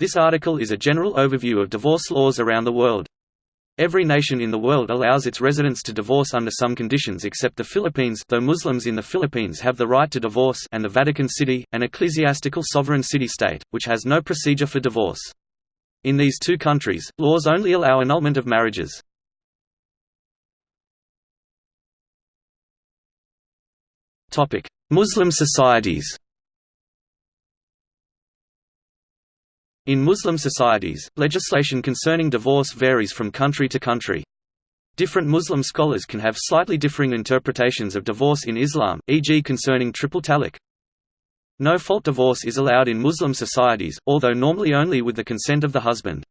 This article is a general overview of divorce laws around the world. Every nation in the world allows its residents to divorce under some conditions except the Philippines though Muslims in the Philippines have the right to divorce and the Vatican City, an ecclesiastical sovereign city-state, which has no procedure for divorce. In these two countries, laws only allow annulment of marriages. Muslim societies In Muslim societies, legislation concerning divorce varies from country to country. Different Muslim scholars can have slightly differing interpretations of divorce in Islam, e.g. concerning triple talaq. No-fault divorce is allowed in Muslim societies, although normally only with the consent of the husband.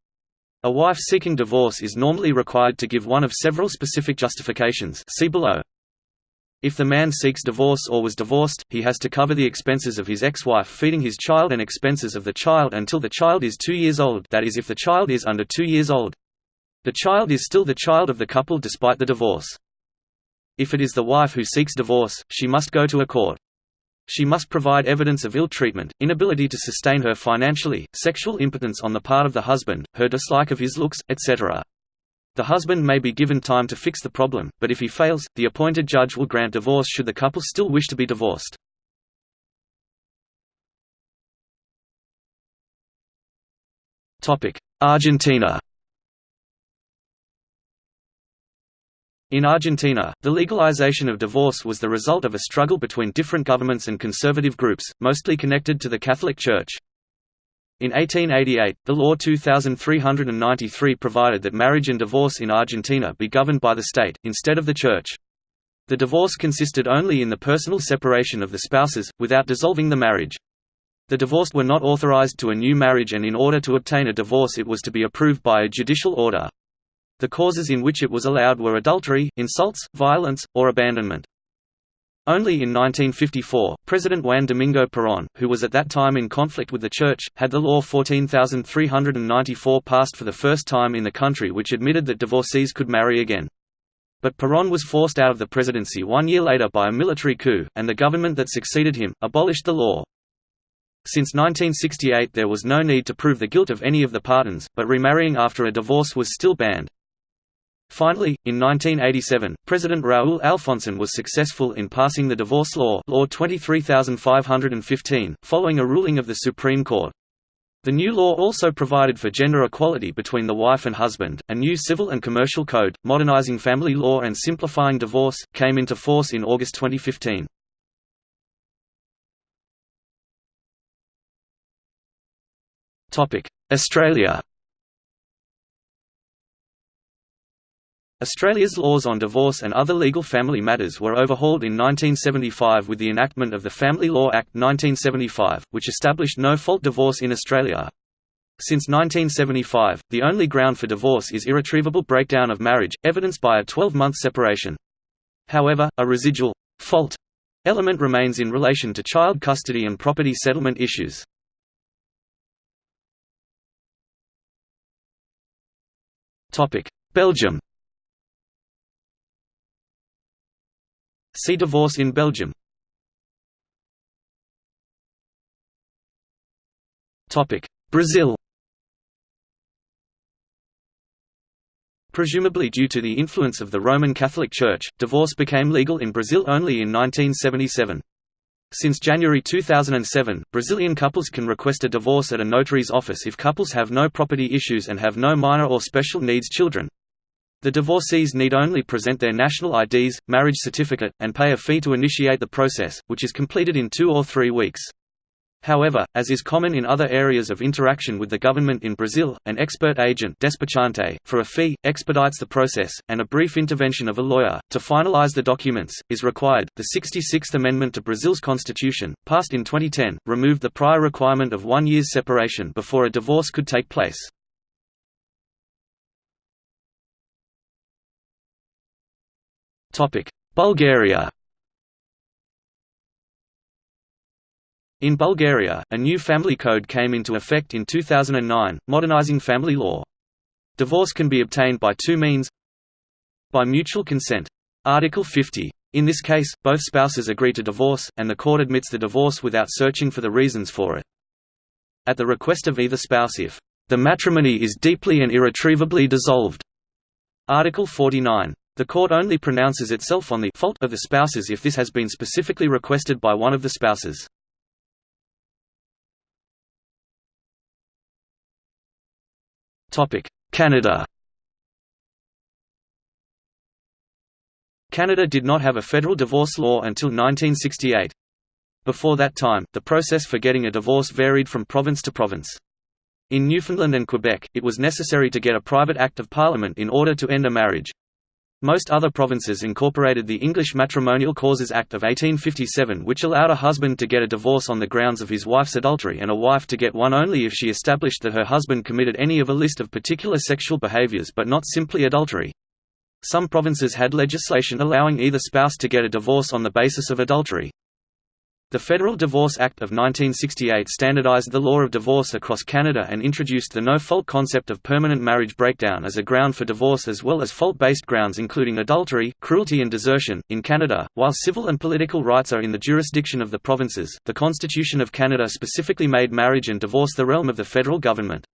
A wife seeking divorce is normally required to give one of several specific justifications see below. If the man seeks divorce or was divorced, he has to cover the expenses of his ex-wife feeding his child and expenses of the child until the child is two years old that is if the child is under two years old. The child is still the child of the couple despite the divorce. If it is the wife who seeks divorce, she must go to a court. She must provide evidence of ill treatment, inability to sustain her financially, sexual impotence on the part of the husband, her dislike of his looks, etc. The husband may be given time to fix the problem, but if he fails, the appointed judge will grant divorce should the couple still wish to be divorced. Argentina In Argentina, the legalization of divorce was the result of a struggle between different governments and conservative groups, mostly connected to the Catholic Church. In 1888, the Law 2393 provided that marriage and divorce in Argentina be governed by the state, instead of the church. The divorce consisted only in the personal separation of the spouses, without dissolving the marriage. The divorced were not authorized to a new marriage and in order to obtain a divorce it was to be approved by a judicial order. The causes in which it was allowed were adultery, insults, violence, or abandonment. Only in 1954, President Juan Domingo Perón, who was at that time in conflict with the Church, had the Law 14394 passed for the first time in the country which admitted that divorcees could marry again. But Perón was forced out of the presidency one year later by a military coup, and the government that succeeded him, abolished the law. Since 1968 there was no need to prove the guilt of any of the pardons, but remarrying after a divorce was still banned. Finally, in 1987, President Raúl Alfonsín was successful in passing the divorce law Law 23515, following a ruling of the Supreme Court. The new law also provided for gender equality between the wife and husband. A new civil and commercial code, modernizing family law and simplifying divorce, came into force in August 2015. Topic: Australia. Australia's laws on divorce and other legal family matters were overhauled in 1975 with the enactment of the Family Law Act 1975, which established no-fault divorce in Australia. Since 1975, the only ground for divorce is irretrievable breakdown of marriage, evidenced by a 12-month separation. However, a residual fault element remains in relation to child custody and property settlement issues. Belgium See divorce in Belgium. Topic: Brazil Presumably due to the influence of the Roman Catholic Church, divorce became legal in Brazil only in 1977. Since January 2007, Brazilian couples can request a divorce at a notary's office if couples have no property issues and have no minor or special needs children. The divorcees need only present their national IDs, marriage certificate, and pay a fee to initiate the process, which is completed in two or three weeks. However, as is common in other areas of interaction with the government in Brazil, an expert agent despachante, for a fee, expedites the process, and a brief intervention of a lawyer, to finalize the documents, is required. The 66th Amendment to Brazil's constitution, passed in 2010, removed the prior requirement of one year's separation before a divorce could take place. Bulgaria In Bulgaria, a new family code came into effect in 2009, modernizing family law. Divorce can be obtained by two means By mutual consent. Article 50. In this case, both spouses agree to divorce, and the court admits the divorce without searching for the reasons for it. at the request of either spouse if the matrimony is deeply and irretrievably dissolved. Article 49. The court only pronounces itself on the fault of the spouses if this has been specifically requested by one of the spouses. Canada Canada did not have a federal divorce law until 1968. Before that time, the process for getting a divorce varied from province to province. In Newfoundland and Quebec, it was necessary to get a private act of parliament in order to end a marriage. Most other provinces incorporated the English Matrimonial Causes Act of 1857 which allowed a husband to get a divorce on the grounds of his wife's adultery and a wife to get one only if she established that her husband committed any of a list of particular sexual behaviors but not simply adultery. Some provinces had legislation allowing either spouse to get a divorce on the basis of adultery. The Federal Divorce Act of 1968 standardized the law of divorce across Canada and introduced the no-fault concept of permanent marriage breakdown as a ground for divorce as well as fault-based grounds including adultery, cruelty and desertion. In Canada, while civil and political rights are in the jurisdiction of the provinces, the Constitution of Canada specifically made marriage and divorce the realm of the federal government.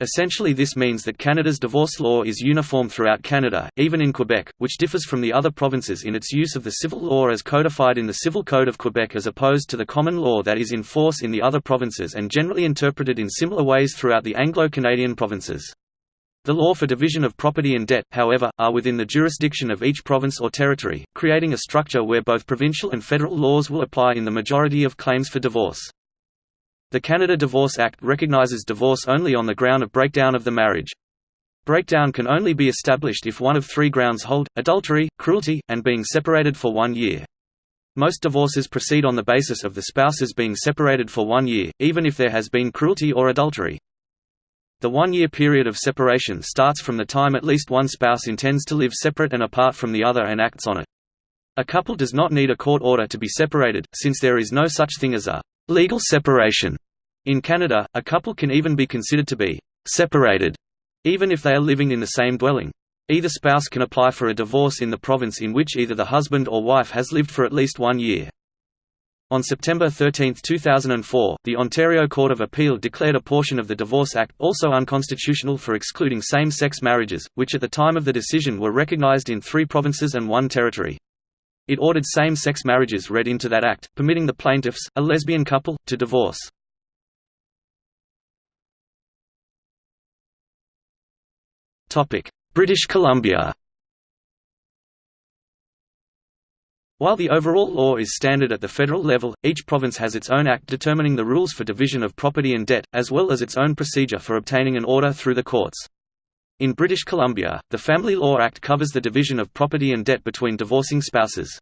Essentially this means that Canada's divorce law is uniform throughout Canada, even in Quebec, which differs from the other provinces in its use of the civil law as codified in the Civil Code of Quebec as opposed to the common law that is in force in the other provinces and generally interpreted in similar ways throughout the Anglo-Canadian provinces. The law for division of property and debt, however, are within the jurisdiction of each province or territory, creating a structure where both provincial and federal laws will apply in the majority of claims for divorce. The Canada Divorce Act recognizes divorce only on the ground of breakdown of the marriage. Breakdown can only be established if one of three grounds hold, adultery, cruelty, and being separated for one year. Most divorces proceed on the basis of the spouses being separated for one year, even if there has been cruelty or adultery. The one-year period of separation starts from the time at least one spouse intends to live separate and apart from the other and acts on it. A couple does not need a court order to be separated, since there is no such thing as a Legal separation. In Canada, a couple can even be considered to be separated, even if they are living in the same dwelling. Either spouse can apply for a divorce in the province in which either the husband or wife has lived for at least one year. On September 13, 2004, the Ontario Court of Appeal declared a portion of the Divorce Act also unconstitutional for excluding same-sex marriages, which at the time of the decision were recognized in three provinces and one territory. It ordered same-sex marriages read into that act, permitting the plaintiffs, a lesbian couple, to divorce. British Columbia While the overall law is standard at the federal level, each province has its own act determining the rules for division of property and debt, as well as its own procedure for obtaining an order through the courts. In British Columbia, the Family Law Act covers the division of property and debt between divorcing spouses.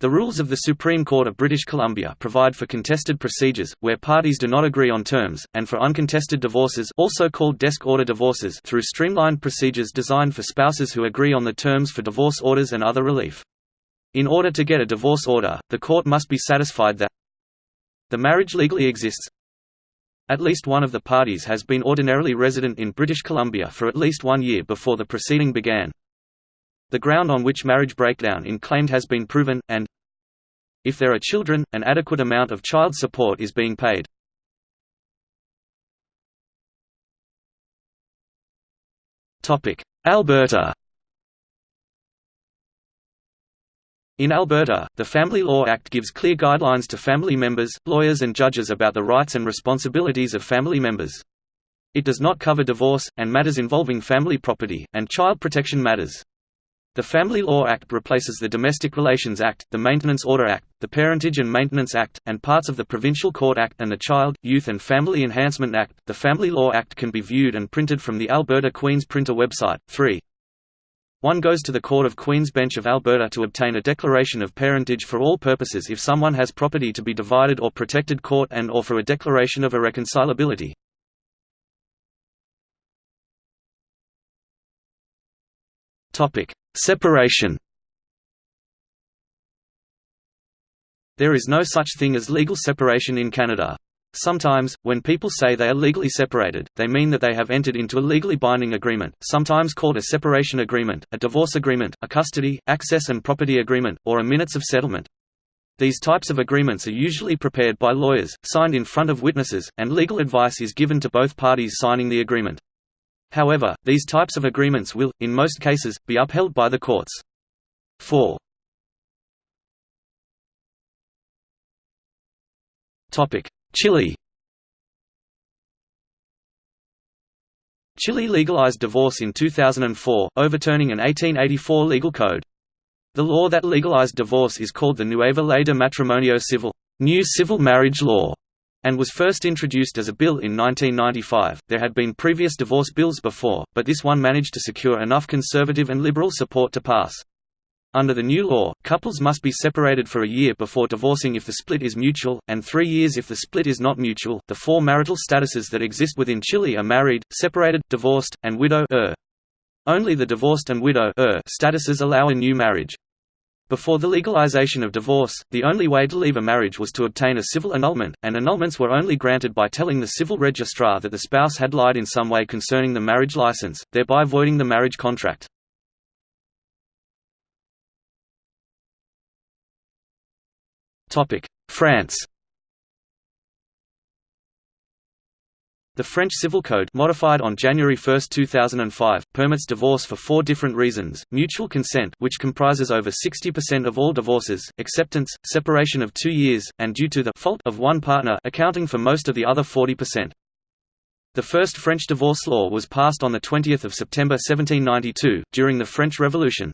The rules of the Supreme Court of British Columbia provide for contested procedures, where parties do not agree on terms, and for uncontested divorces also called desk order divorces through streamlined procedures designed for spouses who agree on the terms for divorce orders and other relief. In order to get a divorce order, the court must be satisfied that the marriage legally exists, at least one of the parties has been ordinarily resident in British Columbia for at least one year before the proceeding began. The ground on which marriage breakdown in claimed has been proven, and if there are children, an adequate amount of child support is being paid. Alberta In Alberta, the Family Law Act gives clear guidelines to family members, lawyers and judges about the rights and responsibilities of family members. It does not cover divorce, and matters involving family property, and child protection matters. The Family Law Act replaces the Domestic Relations Act, the Maintenance Order Act, the Parentage and Maintenance Act, and parts of the Provincial Court Act and the Child, Youth and Family Enhancement Act. The Family Law Act can be viewed and printed from the Alberta Queen's Printer website. 3. One goes to the Court of Queen's Bench of Alberta to obtain a declaration of parentage for all purposes if someone has property to be divided or protected court and or for a declaration of irreconcilability. Separation There is no such thing as legal separation in Canada. Sometimes, when people say they are legally separated, they mean that they have entered into a legally binding agreement, sometimes called a separation agreement, a divorce agreement, a custody, access and property agreement, or a minutes of settlement. These types of agreements are usually prepared by lawyers, signed in front of witnesses, and legal advice is given to both parties signing the agreement. However, these types of agreements will, in most cases, be upheld by the courts. 4. Chile Chile legalized divorce in 2004, overturning an 1884 legal code. The law that legalized divorce is called the Nueva Ley de Matrimonio Civil new civil marriage law", and was first introduced as a bill in 1995. There had been previous divorce bills before, but this one managed to secure enough conservative and liberal support to pass. Under the new law, couples must be separated for a year before divorcing if the split is mutual, and three years if the split is not mutual. The four marital statuses that exist within Chile are married, separated, divorced, and widow er. Only the divorced and widow er statuses allow a new marriage. Before the legalization of divorce, the only way to leave a marriage was to obtain a civil annulment, and annulments were only granted by telling the civil registrar that the spouse had lied in some way concerning the marriage license, thereby voiding the marriage contract. France The French Civil Code modified on January 1, 2005, permits divorce for four different reasons, mutual consent which comprises over 60% of all divorces, acceptance, separation of two years, and due to the fault of one partner accounting for most of the other 40%. The first French divorce law was passed on 20 September 1792, during the French Revolution.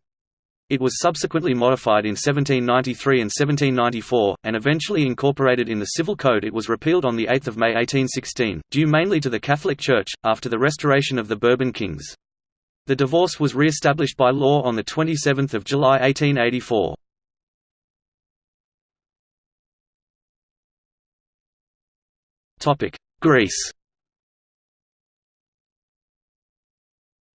It was subsequently modified in 1793 and 1794, and eventually incorporated in the Civil Code it was repealed on 8 May 1816, due mainly to the Catholic Church, after the restoration of the Bourbon kings. The divorce was re-established by law on 27 July 1884. Greece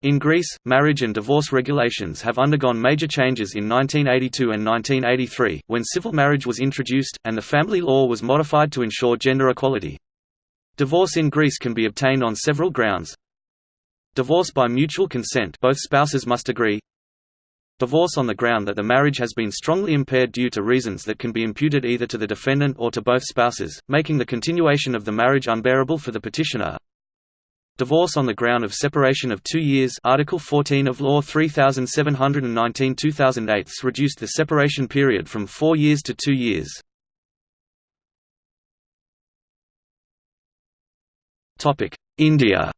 In Greece, marriage and divorce regulations have undergone major changes in 1982 and 1983, when civil marriage was introduced, and the family law was modified to ensure gender equality. Divorce in Greece can be obtained on several grounds. Divorce by mutual consent both spouses must agree. Divorce on the ground that the marriage has been strongly impaired due to reasons that can be imputed either to the defendant or to both spouses, making the continuation of the marriage unbearable for the petitioner. Divorce on the ground of separation of two years Article 14 of Law 3719 2008 reduced the separation period from four years to two years. India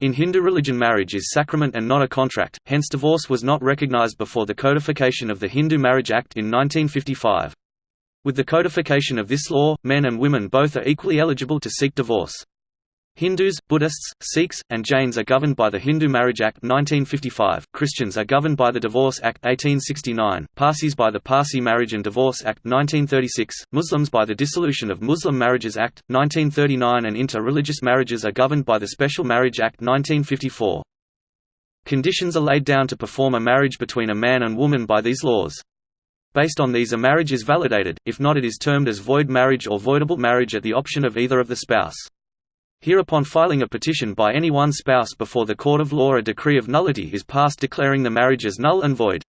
In Hindu religion marriage is sacrament and not a contract, hence divorce was not recognized before the codification of the Hindu Marriage Act in 1955. With the codification of this law, men and women both are equally eligible to seek divorce. Hindus, Buddhists, Sikhs, and Jains are governed by the Hindu Marriage Act 1955, Christians are governed by the Divorce Act 1869, Parsis by the Parsi Marriage and Divorce Act 1936, Muslims by the Dissolution of Muslim Marriages Act, 1939 and inter-religious marriages are governed by the Special Marriage Act 1954. Conditions are laid down to perform a marriage between a man and woman by these laws. Based on these a marriage is validated, if not it is termed as void marriage or voidable marriage at the option of either of the spouse. Hereupon filing a petition by any one spouse before the court of law a decree of nullity is passed declaring the marriage as null and void.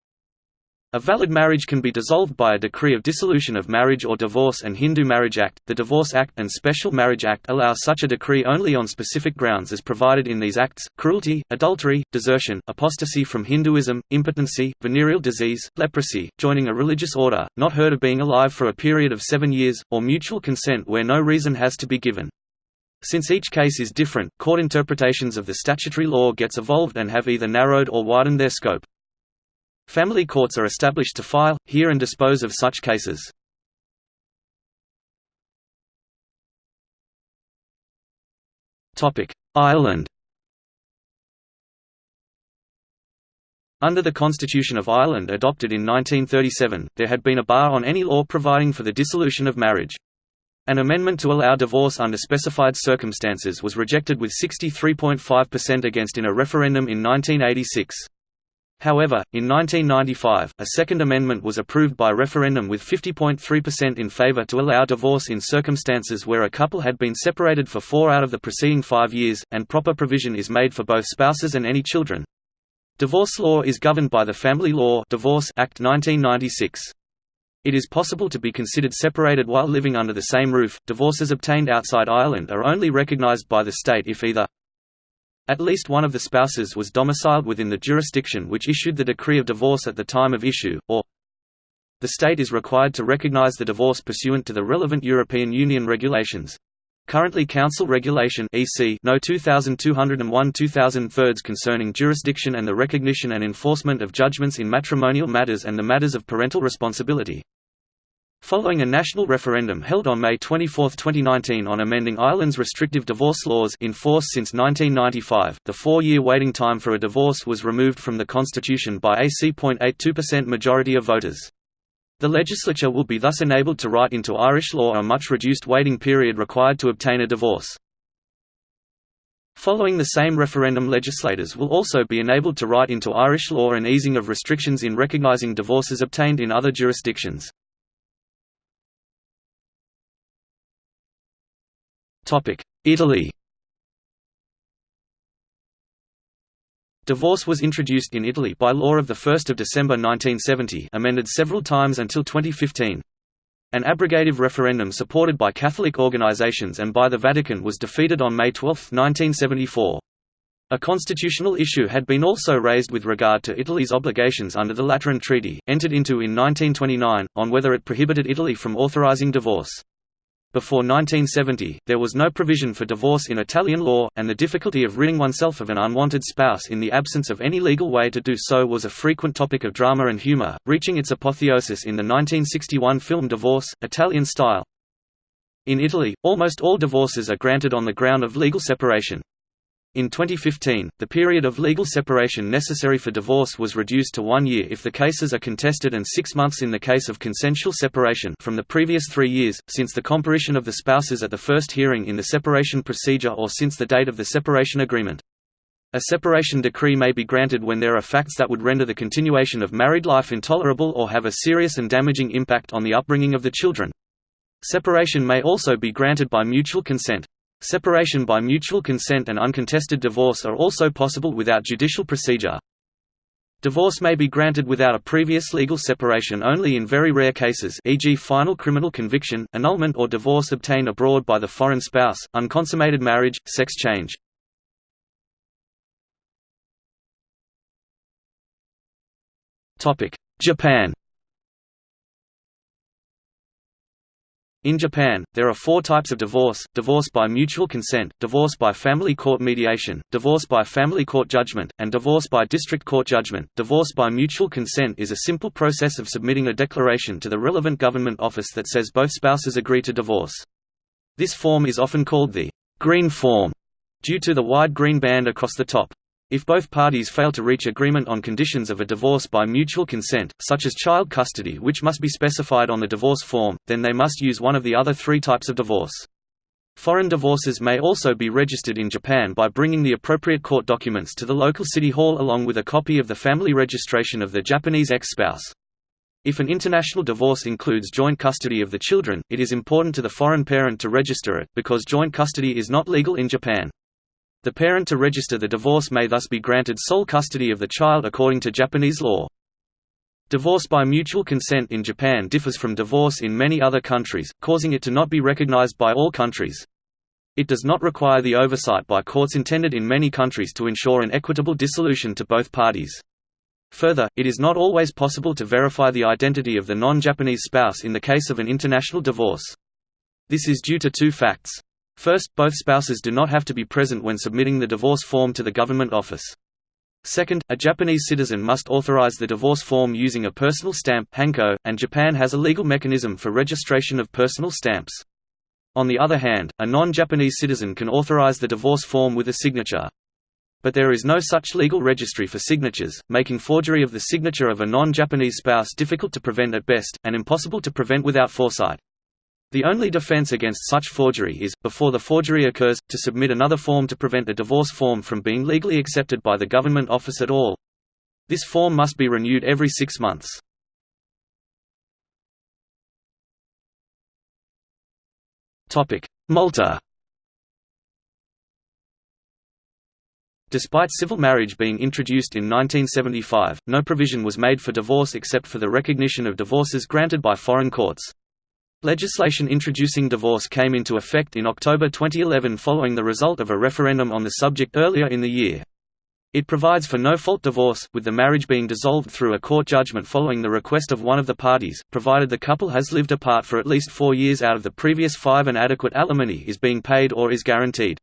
A valid marriage can be dissolved by a decree of dissolution of marriage or divorce and Hindu Marriage Act, the Divorce Act and Special Marriage Act allow such a decree only on specific grounds as provided in these acts, cruelty, adultery, desertion, apostasy from Hinduism, impotency, venereal disease, leprosy, joining a religious order, not heard of being alive for a period of seven years, or mutual consent where no reason has to be given. Since each case is different, court interpretations of the statutory law gets evolved and have either narrowed or widened their scope. Family courts are established to file, hear and dispose of such cases. Ireland Under the Constitution of Ireland adopted in 1937, there had been a bar on any law providing for the dissolution of marriage. An amendment to allow divorce under specified circumstances was rejected with 63.5% against in a referendum in 1986. However, in 1995, a Second Amendment was approved by referendum with 50.3% in favor to allow divorce in circumstances where a couple had been separated for four out of the preceding five years, and proper provision is made for both spouses and any children. Divorce law is governed by the Family Law Divorce Act 1996. It is possible to be considered separated while living under the same roof. Divorces obtained outside Ireland are only recognised by the state if either at least one of the spouses was domiciled within the jurisdiction which issued the decree of divorce at the time of issue, or the state is required to recognize the divorce pursuant to the relevant European Union regulations. Currently Council Regulation EC No 2201 2003 concerning jurisdiction and the recognition and enforcement of judgments in matrimonial matters and the matters of parental responsibility. Following a national referendum held on May 24, 2019 on amending Ireland's restrictive divorce laws in force since 1995, the four-year waiting time for a divorce was removed from the constitution by a C.82% majority of voters. The legislature will be thus enabled to write into Irish law a much reduced waiting period required to obtain a divorce. Following the same referendum legislators will also be enabled to write into Irish law an easing of restrictions in recognising divorces obtained in other jurisdictions. Italy Divorce was introduced in Italy by law of 1 December 1970 amended several times until 2015. An abrogative referendum supported by Catholic organizations and by the Vatican was defeated on May 12, 1974. A constitutional issue had been also raised with regard to Italy's obligations under the Lateran Treaty, entered into in 1929, on whether it prohibited Italy from authorizing divorce. Before 1970, there was no provision for divorce in Italian law, and the difficulty of ridding oneself of an unwanted spouse in the absence of any legal way to do so was a frequent topic of drama and humor, reaching its apotheosis in the 1961 film Divorce, Italian style. In Italy, almost all divorces are granted on the ground of legal separation. In 2015, the period of legal separation necessary for divorce was reduced to one year if the cases are contested and six months in the case of consensual separation from the previous three years, since the comparition of the spouses at the first hearing in the separation procedure or since the date of the separation agreement. A separation decree may be granted when there are facts that would render the continuation of married life intolerable or have a serious and damaging impact on the upbringing of the children. Separation may also be granted by mutual consent. Separation by mutual consent and uncontested divorce are also possible without judicial procedure. Divorce may be granted without a previous legal separation only in very rare cases e.g. final criminal conviction, annulment or divorce obtained abroad by the foreign spouse, unconsummated marriage, sex change. Japan In Japan, there are four types of divorce, divorce by mutual consent, divorce by family court mediation, divorce by family court judgment, and divorce by district court judgment. Divorce by mutual consent is a simple process of submitting a declaration to the relevant government office that says both spouses agree to divorce. This form is often called the green form, due to the wide green band across the top. If both parties fail to reach agreement on conditions of a divorce by mutual consent, such as child custody which must be specified on the divorce form, then they must use one of the other three types of divorce. Foreign divorces may also be registered in Japan by bringing the appropriate court documents to the local city hall along with a copy of the family registration of the Japanese ex-spouse. If an international divorce includes joint custody of the children, it is important to the foreign parent to register it, because joint custody is not legal in Japan. The parent to register the divorce may thus be granted sole custody of the child according to Japanese law. Divorce by mutual consent in Japan differs from divorce in many other countries, causing it to not be recognized by all countries. It does not require the oversight by courts intended in many countries to ensure an equitable dissolution to both parties. Further, it is not always possible to verify the identity of the non-Japanese spouse in the case of an international divorce. This is due to two facts. First, both spouses do not have to be present when submitting the divorce form to the government office. Second, a Japanese citizen must authorize the divorce form using a personal stamp hanko, and Japan has a legal mechanism for registration of personal stamps. On the other hand, a non-Japanese citizen can authorize the divorce form with a signature. But there is no such legal registry for signatures, making forgery of the signature of a non-Japanese spouse difficult to prevent at best, and impossible to prevent without foresight. The only defense against such forgery is, before the forgery occurs, to submit another form to prevent the divorce form from being legally accepted by the government office at all. This form must be renewed every six months. Malta Despite civil marriage being introduced in 1975, no provision was made for divorce except for the recognition of divorces granted by foreign courts. Legislation introducing divorce came into effect in October 2011 following the result of a referendum on the subject earlier in the year. It provides for no-fault divorce, with the marriage being dissolved through a court judgment following the request of one of the parties, provided the couple has lived apart for at least four years out of the previous five and adequate alimony is being paid or is guaranteed.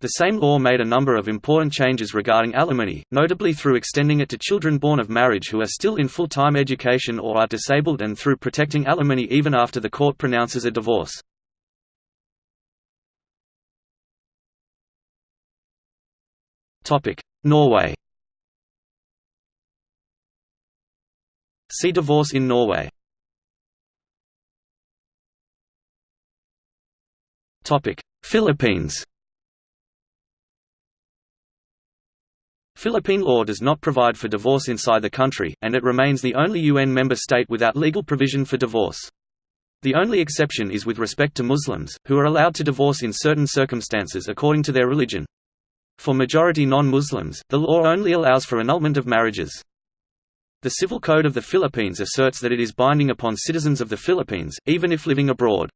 The same law made a number of important changes regarding alimony, notably through extending it to children born of marriage who are still in full-time education or are disabled and through protecting alimony even after the court pronounces a divorce. Norway See divorce in Norway. Philippines Philippine law does not provide for divorce inside the country, and it remains the only UN member state without legal provision for divorce. The only exception is with respect to Muslims, who are allowed to divorce in certain circumstances according to their religion. For majority non-Muslims, the law only allows for annulment of marriages. The Civil Code of the Philippines asserts that it is binding upon citizens of the Philippines, even if living abroad.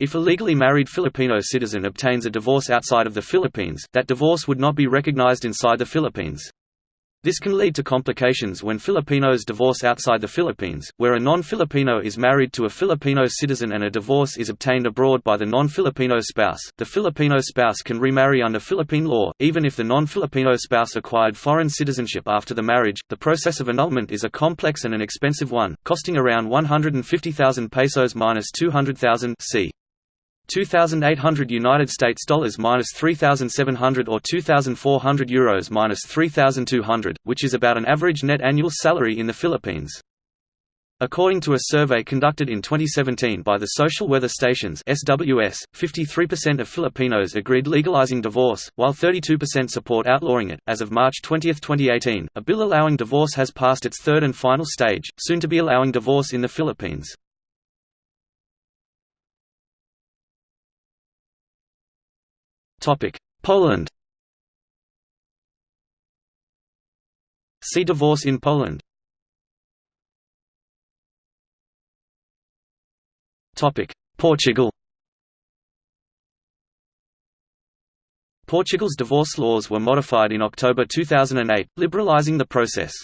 If a legally married Filipino citizen obtains a divorce outside of the Philippines, that divorce would not be recognized inside the Philippines. This can lead to complications when Filipinos divorce outside the Philippines, where a non-Filipino is married to a Filipino citizen and a divorce is obtained abroad by the non-Filipino spouse. The Filipino spouse can remarry under Philippine law, even if the non-Filipino spouse acquired foreign citizenship after the marriage. The process of annulment is a complex and an expensive one, costing around 150,000 pesos minus 200,000 c. 2,800 United States dollars minus 3,700 or 2,400 euros minus 3,200, which is about an average net annual salary in the Philippines. According to a survey conducted in 2017 by the Social Weather Stations (SWS), 53% of Filipinos agreed legalizing divorce, while 32% support outlawing it. As of March 20, 2018, a bill allowing divorce has passed its third and final stage, soon to be allowing divorce in the Philippines. Poland. See divorce in Poland. Portugal. Portugal's divorce laws were modified in October 2008, liberalizing the process.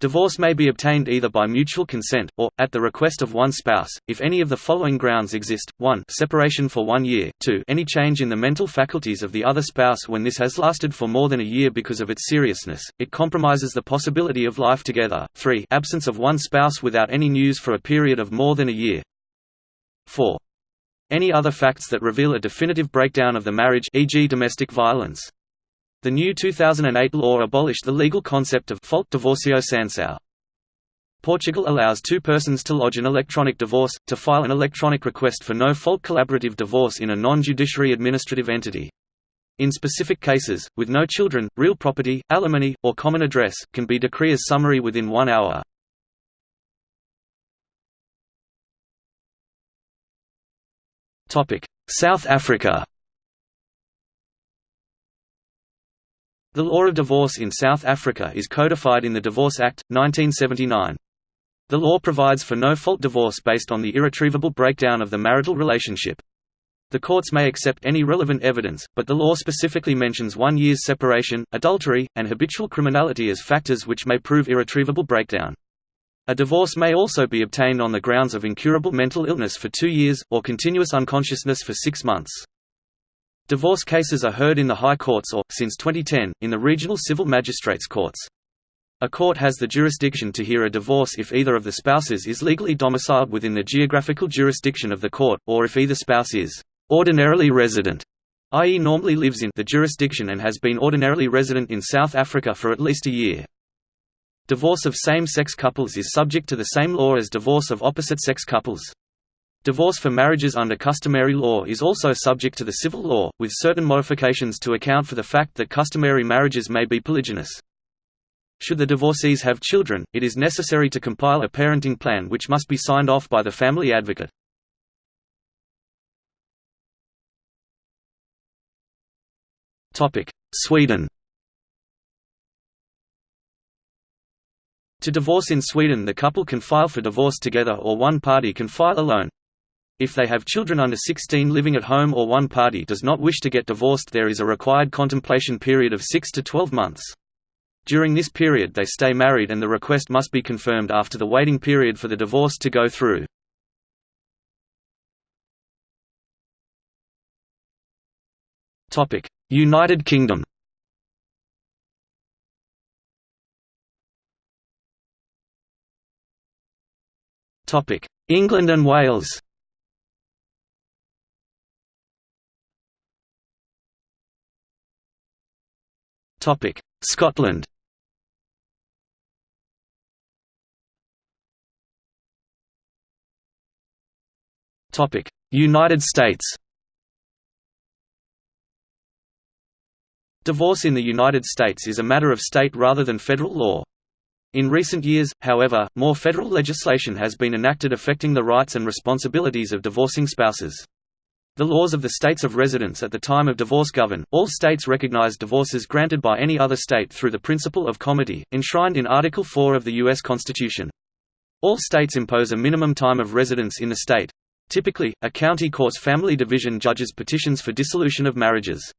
Divorce may be obtained either by mutual consent, or, at the request of one spouse, if any of the following grounds exist, 1 separation for one year, 2 any change in the mental faculties of the other spouse when this has lasted for more than a year because of its seriousness, it compromises the possibility of life together, 3 absence of one spouse without any news for a period of more than a year. 4. Any other facts that reveal a definitive breakdown of the marriage e.g. domestic violence. The new 2008 law abolished the legal concept of fault divorcio sanção. Portugal allows two persons to lodge an electronic divorce, to file an electronic request for no-fault collaborative divorce in a non-judiciary administrative entity. In specific cases, with no children, real property, alimony, or common address, can be decree as summary within one hour. South Africa The law of divorce in South Africa is codified in the Divorce Act, 1979. The law provides for no-fault divorce based on the irretrievable breakdown of the marital relationship. The courts may accept any relevant evidence, but the law specifically mentions one year's separation, adultery, and habitual criminality as factors which may prove irretrievable breakdown. A divorce may also be obtained on the grounds of incurable mental illness for two years, or continuous unconsciousness for six months. Divorce cases are heard in the High Courts or, since 2010, in the Regional Civil Magistrates Courts. A court has the jurisdiction to hear a divorce if either of the spouses is legally domiciled within the geographical jurisdiction of the court, or if either spouse is ordinarily resident, i.e. normally lives in the jurisdiction and has been ordinarily resident in South Africa for at least a year. Divorce of same-sex couples is subject to the same law as divorce of opposite-sex couples. Divorce for marriages under customary law is also subject to the civil law, with certain modifications to account for the fact that customary marriages may be polygynous. Should the divorcees have children, it is necessary to compile a parenting plan which must be signed off by the family advocate. Sweden To divorce in Sweden the couple can file for divorce together or one party can file alone. If they have children under 16 living at home or one party does not wish to get divorced there is a required contemplation period of 6 to 12 months. During this period they stay married and the request must be confirmed after the waiting period for the divorce to go through. United Kingdom England and Wales Scotland Topic: United States Divorce in the United States is a matter of state rather than federal law. In recent years, however, more federal legislation has been enacted affecting the rights and responsibilities of divorcing spouses. The laws of the states of residence at the time of divorce govern. All states recognize divorces granted by any other state through the principle of comity, enshrined in Article 4 of the U.S. Constitution. All states impose a minimum time of residence in the state. Typically, a county court's family division judges petitions for dissolution of marriages.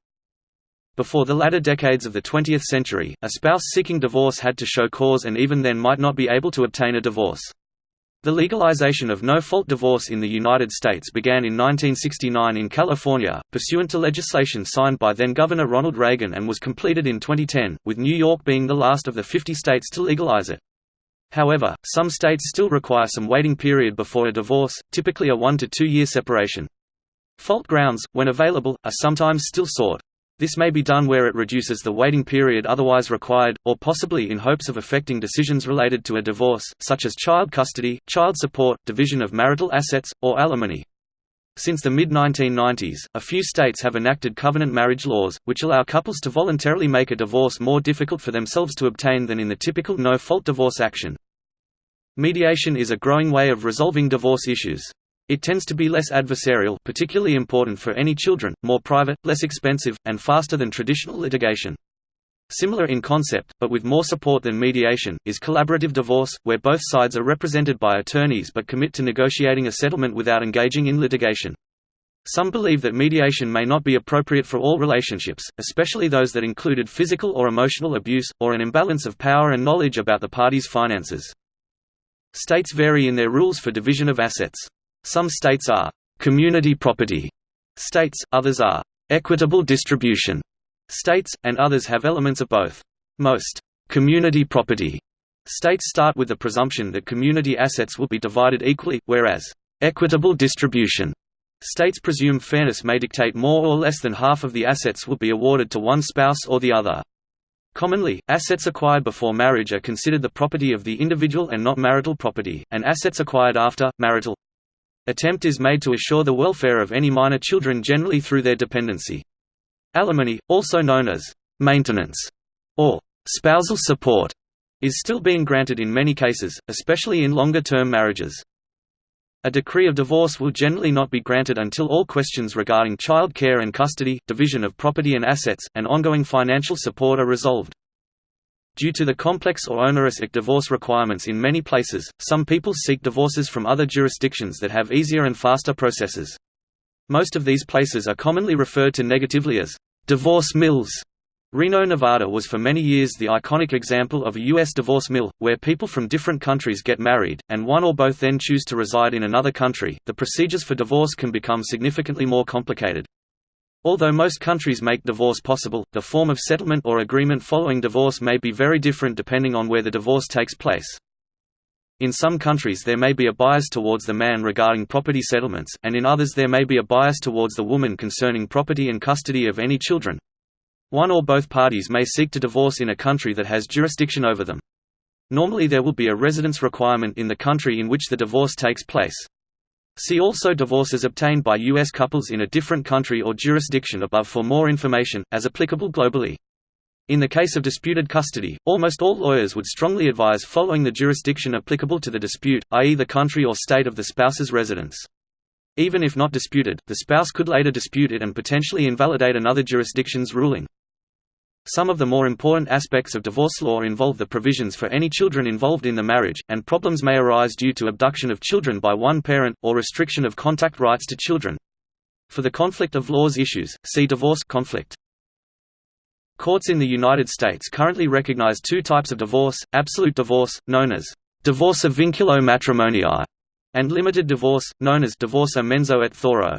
Before the latter decades of the 20th century, a spouse seeking divorce had to show cause and even then might not be able to obtain a divorce. The legalization of no-fault divorce in the United States began in 1969 in California, pursuant to legislation signed by then-Governor Ronald Reagan and was completed in 2010, with New York being the last of the 50 states to legalize it. However, some states still require some waiting period before a divorce, typically a one to two year separation. Fault grounds, when available, are sometimes still sought. This may be done where it reduces the waiting period otherwise required, or possibly in hopes of affecting decisions related to a divorce, such as child custody, child support, division of marital assets, or alimony. Since the mid-1990s, a few states have enacted covenant marriage laws, which allow couples to voluntarily make a divorce more difficult for themselves to obtain than in the typical no-fault divorce action. Mediation is a growing way of resolving divorce issues. It tends to be less adversarial particularly important for any children, more private, less expensive, and faster than traditional litigation. Similar in concept, but with more support than mediation, is collaborative divorce, where both sides are represented by attorneys but commit to negotiating a settlement without engaging in litigation. Some believe that mediation may not be appropriate for all relationships, especially those that included physical or emotional abuse, or an imbalance of power and knowledge about the parties' finances. States vary in their rules for division of assets. Some states are community property states, others are equitable distribution states, and others have elements of both. Most community property states start with the presumption that community assets will be divided equally, whereas equitable distribution states presume fairness may dictate more or less than half of the assets will be awarded to one spouse or the other. Commonly, assets acquired before marriage are considered the property of the individual and not marital property, and assets acquired after, marital Attempt is made to assure the welfare of any minor children generally through their dependency. Alimony, also known as maintenance or spousal support, is still being granted in many cases, especially in longer-term marriages. A decree of divorce will generally not be granted until all questions regarding child care and custody, division of property and assets, and ongoing financial support are resolved. Due to the complex or onerous divorce requirements in many places, some people seek divorces from other jurisdictions that have easier and faster processes. Most of these places are commonly referred to negatively as divorce mills. Reno, Nevada was for many years the iconic example of a U.S. divorce mill, where people from different countries get married, and one or both then choose to reside in another country. The procedures for divorce can become significantly more complicated. Although most countries make divorce possible, the form of settlement or agreement following divorce may be very different depending on where the divorce takes place. In some countries there may be a bias towards the man regarding property settlements, and in others there may be a bias towards the woman concerning property and custody of any children. One or both parties may seek to divorce in a country that has jurisdiction over them. Normally there will be a residence requirement in the country in which the divorce takes place. See also divorces obtained by U.S. couples in a different country or jurisdiction above for more information, as applicable globally. In the case of disputed custody, almost all lawyers would strongly advise following the jurisdiction applicable to the dispute, i.e. the country or state of the spouse's residence. Even if not disputed, the spouse could later dispute it and potentially invalidate another jurisdiction's ruling. Some of the more important aspects of divorce law involve the provisions for any children involved in the marriage, and problems may arise due to abduction of children by one parent, or restriction of contact rights to children. For the conflict of laws issues, see divorce conflict. Courts in the United States currently recognize two types of divorce, absolute divorce, known as divorce a vinculo matrimoniae, and limited divorce, known as divorce a mensa et thoro.